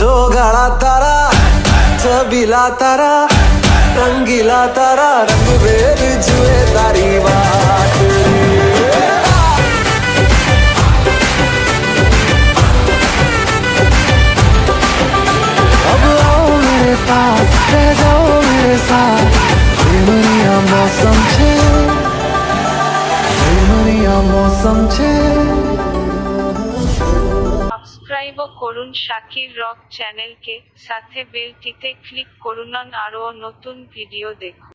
जो गाड़ा तारा चबीला तारा, रंगीला तारा, रंग भेद जुए तारी बात अब आओ मेरे पास, रह जाओ मेरे साथ। मौसम छे मौसम छे। છે সাবস্ক্রাইবও করুন শাকির রক চ্যানেলকে। সাথে বেলটিতে ক্লিক করুন আরও নতুন ভিডিও দেখুন।